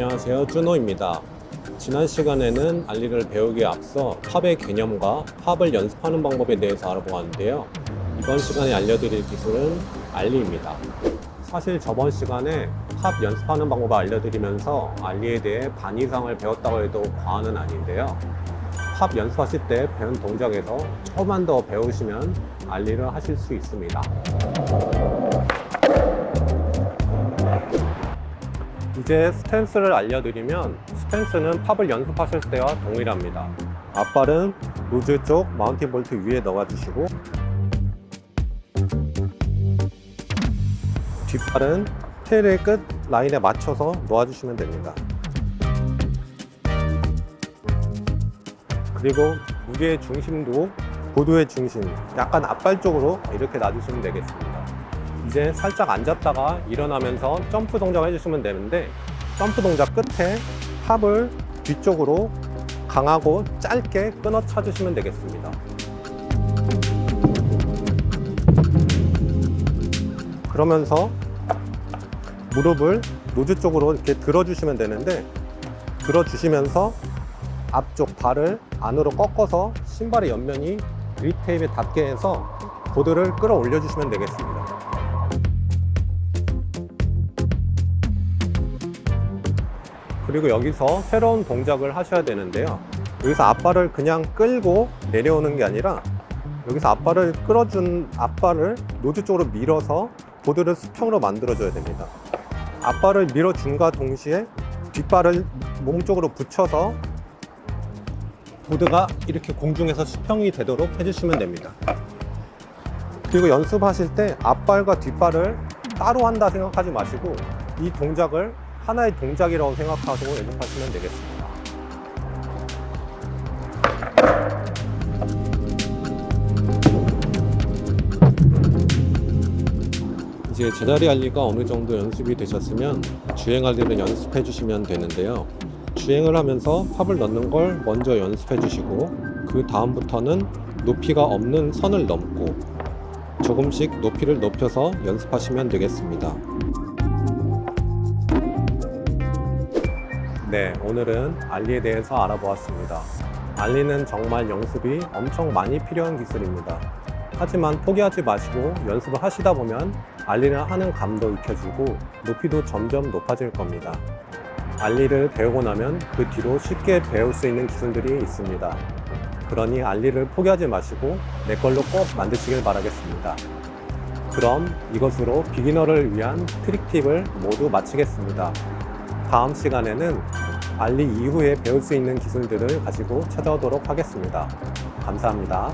안녕하세요 준호입니다. 지난 시간에는 알리를 배우기에 앞서 팝의 개념과 팝을 연습하는 방법에 대해서 알아보았는데요. 이번 시간에 알려드릴 기술은 알리입니다. 사실 저번 시간에 팝 연습하는 방법을 알려드리면서 알리에 대해 반 이상을 배웠다고 해도 과언은 아닌데요. 팝 연습하실 때 배운 동작에서 조금만 더 배우시면 알리를 하실 수 있습니다 이제 stance를 알려드리면 stance는 pop을 연습하실 때와 동일합니다. 앞발은 nose 쪽 mounting bolt 위에 넣어주시고 뒷발은 tail의 끝 라인에 맞춰서 놓아주시면 됩니다. 그리고 무게의 중심도 보드의 중심 약간 앞발 쪽으로 이렇게 놔주시면 되겠습니다 이제 살짝 앉았다가 일어나면서 점프 동작을 해주시면 되는데 점프 동작 끝에 pop을 뒤쪽으로 강하고 짧게 끊어 차주시면 되겠습니다. 그러면서 무릎을 nose 쪽으로 이렇게 들어주시면 되는데 들어주시면서 앞쪽 발을 안으로 꺾어서 신발의 옆면이 그립 테이프에 닿게 해서 보드를 끌어올려 주시면 되겠습니다 그리고 여기서 새로운 동작을 하셔야 되는데요. 여기서 앞발을 그냥 끌고 내려오는 게 아니라 여기서 앞발을 끌어준 앞발을 노즈 쪽으로 밀어서 보드를 수평으로 만들어 줘야 됩니다. 앞발을 밀어준과 동시에 뒷발을 몸쪽으로 붙여서 보드가 이렇게 공중에서 수평이 되도록 해주시면 됩니다. 그리고 연습하실 때 앞발과 뒷발을 따로 한다 생각하지 마시고 이 동작을 하나의 동작이라고 생각하시고 연습하시면 되겠습니다. 이제 제자리 알리가 어느 정도 연습이 되셨으면 주행 알리를 연습해 주시면 되는데요. 주행을 하면서 팝을 넣는 걸 먼저 연습해 주시고 그 다음부터는 높이가 없는 선을 넘고 조금씩 높이를 높여서 연습하시면 되겠습니다 네 오늘은 알리에 대해서 알아보았습니다. 알리는 정말 연습이 엄청 많이 필요한 기술입니다. 하지만 포기하지 마시고 연습을 하시다 보면 알리를 하는 감도 익혀지고 높이도 점점 높아질 겁니다. ollie를 배우고 나면 그 뒤로 쉽게 배울 수 있는 기술들이 있습니다. 그러니 ollie를 포기하지 마시고 내 걸로 꼭 만드시길 바라겠습니다. 그럼 이것으로 beginner를 위한 trick tip을 모두 마치겠습니다 다음 시간에는 ollie 이후에 배울 수 있는 기술들을 가지고 찾아오도록 하겠습니다. 감사합니다